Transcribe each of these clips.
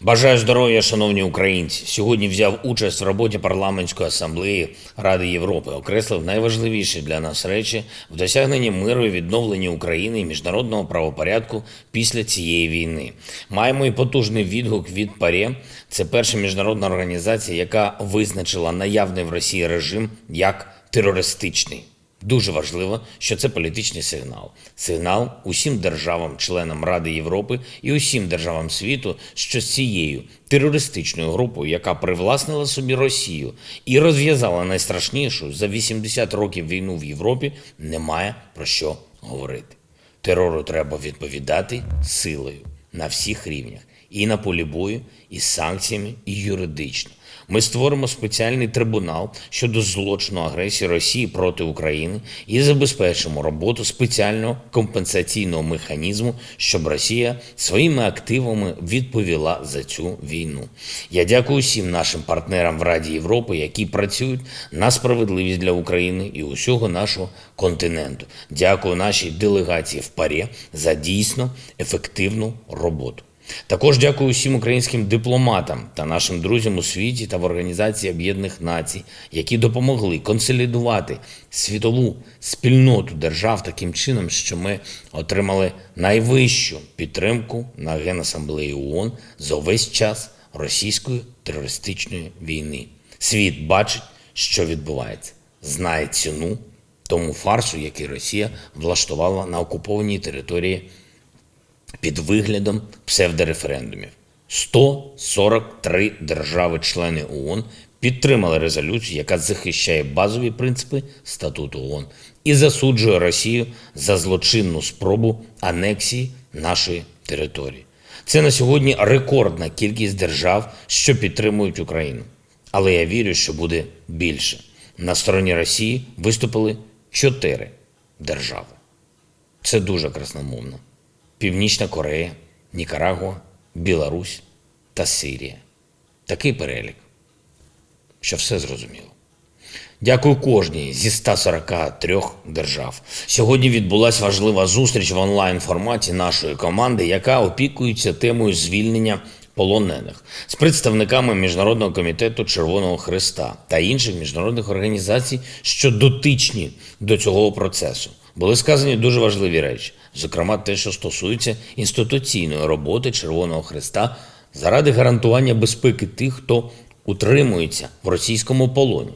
Бажаю здоров'я, шановні українці. Сьогодні взяв участь в роботі парламентської асамблеї Ради Європи. Окреслив найважливіші для нас речі в досягненні миру і відновленні України і міжнародного правопорядку після цієї війни. Маємо і потужний відгук від ПАРЄ. Це перша міжнародна організація, яка визначила наявний в Росії режим як терористичний. Дуже важливо, що це політичний сигнал. Сигнал усім державам, членам Ради Європи і усім державам світу, що з цією терористичною групою, яка привласнила собі Росію і розв'язала найстрашнішу за 80 років війну в Європі, немає про що говорити. Терору треба відповідати силою на всіх рівнях, і на полі бою, і санкціями, і юридично. Ми створимо спеціальний трибунал щодо злочину агресії Росії проти України і забезпечимо роботу спеціального компенсаційного механізму, щоб Росія своїми активами відповіла за цю війну. Я дякую всім нашим партнерам в Раді Європи, які працюють на справедливість для України і усього нашого континенту. Дякую нашій делегації в ПАРЄ за дійсно ефективну роботу. Також дякую всім українським дипломатам та нашим друзям у світі та в Організації Об'єднаних Націй, які допомогли консолідувати світову спільноту держав таким чином, що ми отримали найвищу підтримку на Генасамблеї ООН за увесь час російської терористичної війни. Світ бачить, що відбувається, знає ціну тому фарсу, який Росія влаштувала на окупованій території під виглядом псевдореферендумів. 143 держави-члени ООН підтримали резолюцію, яка захищає базові принципи статуту ООН і засуджує Росію за злочинну спробу анексії нашої території. Це на сьогодні рекордна кількість держав, що підтримують Україну. Але я вірю, що буде більше. На стороні Росії виступили чотири держави. Це дуже красномовно. Північна Корея, Нікарагуа, Білорусь та Сирія. Такий перелік, що все зрозуміло. Дякую кожній зі 143 держав. Сьогодні відбулася важлива зустріч в онлайн форматі нашої команди, яка опікується темою звільнення полонених з представниками Міжнародного комітету Червоного Христа та інших міжнародних організацій, що дотичні до цього процесу. Були сказані дуже важливі речі, зокрема те, що стосується інституційної роботи Червоного Христа заради гарантування безпеки тих, хто утримується в російському полоні.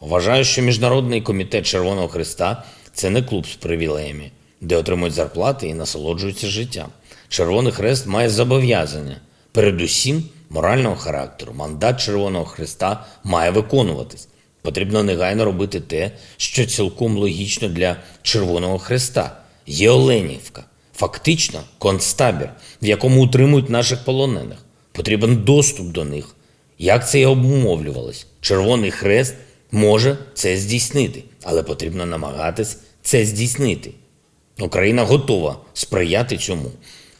Вважаю, що Міжнародний комітет Червоного Христа це не клуб з привілеями, де отримують зарплати і насолоджуються життям. Червоний Хрест має зобов'язання, передусім морального характеру. Мандат Червоного Христа має виконуватись. Потрібно негайно робити те, що цілком логічно для Червоного Христа. Є Оленівка, фактично концтабір, в якому утримують наших полонених. Потрібен доступ до них. Як це і обумовлювалось? Червоний Хрест може це здійснити, але потрібно намагатись це здійснити. Україна готова сприяти цьому.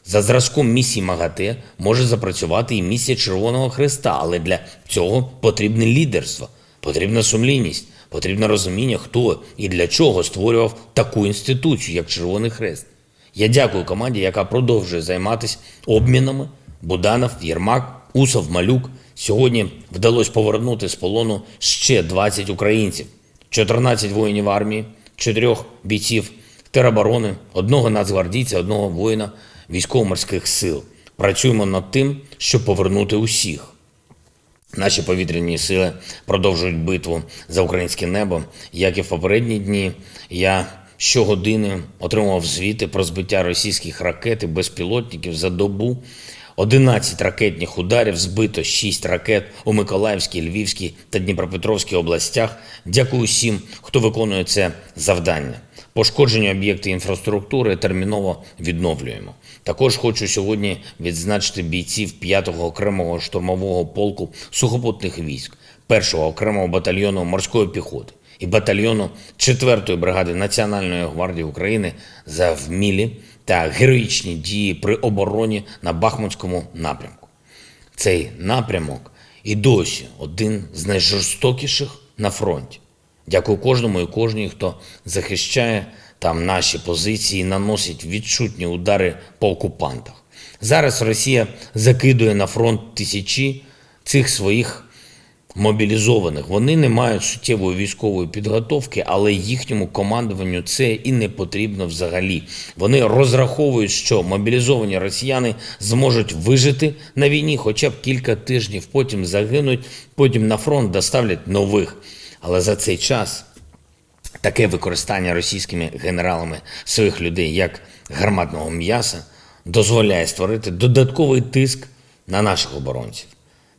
За зразком місії МАГАТЕ може запрацювати і місія Червоного Хреста, але для цього потрібне лідерство, потрібна сумлінність, потрібне розуміння, хто і для чого створював таку інституцію, як Червоний Хрест. Я дякую команді, яка продовжує займатися обмінами. Буданов, Єрмак, Усов, Малюк. Сьогодні вдалося повернути з полону ще 20 українців, 14 воїнів армії, 4 бійців тероборони, одного нацгвардійця, одного воїна військово-морських сил. Працюємо над тим, щоб повернути усіх. Наші повітряні сили продовжують битву за українське небо. Як і в попередні дні, я щогодини отримував звіти про збиття російських ракет і безпілотників за добу. 11 ракетних ударів, збито 6 ракет у Миколаївській, Львівській та Дніпропетровській областях. Дякую всім, хто виконує це завдання. Пошкоджені об'єкти інфраструктури терміново відновлюємо. Також хочу сьогодні відзначити бійців 5-го окремого штурмового полку сухопутних військ, 1-го окремого батальйону морської піхоти і батальйону 4-ї бригади Національної гвардії України за вмілі та героїчні дії при обороні на Бахмутському напрямку. Цей напрямок і досі один з найжорстокіших на фронті. Дякую кожному і кожній, хто захищає там наші позиції, і наносить відчутні удари по окупантах. Зараз Росія закидує на фронт тисячі цих своїх мобілізованих. Вони не мають суттєвої військової підготовки, але їхньому командуванню це і не потрібно взагалі. Вони розраховують, що мобілізовані росіяни зможуть вижити на війні хоча б кілька тижнів, потім загинуть, потім на фронт доставлять нових. Але за цей час таке використання російськими генералами своїх людей як гарматного м'яса дозволяє створити додатковий тиск на наших оборонців.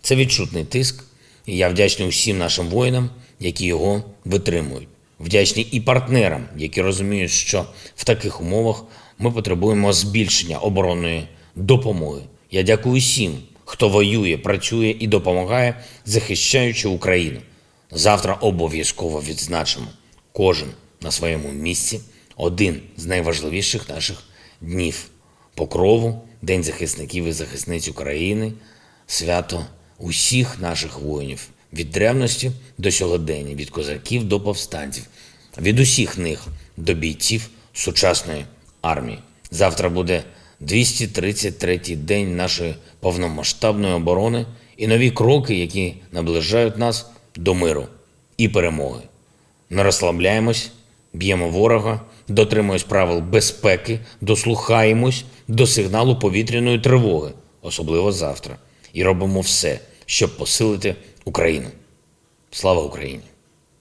Це відчутний тиск, і я вдячний усім нашим воїнам, які його витримують. Вдячний і партнерам, які розуміють, що в таких умовах ми потребуємо збільшення оборонної допомоги. Я дякую всім, хто воює, працює і допомагає, захищаючи Україну. Завтра обов'язково відзначимо кожен на своєму місці один з найважливіших наших днів покрову, День захисників і захисниць України, свято усіх наших воїнів від древності до сьогодення, від козаків до повстанців, від усіх них до бійців сучасної армії. Завтра буде 233-й день нашої повномасштабної оборони і нові кроки, які наближають нас до миру і перемоги. Не розслабляємось, б'ємо ворога, дотримуємось правил безпеки, дослухаємось до сигналу повітряної тривоги, особливо завтра, і робимо все, щоб посилити Україну. Слава Україні!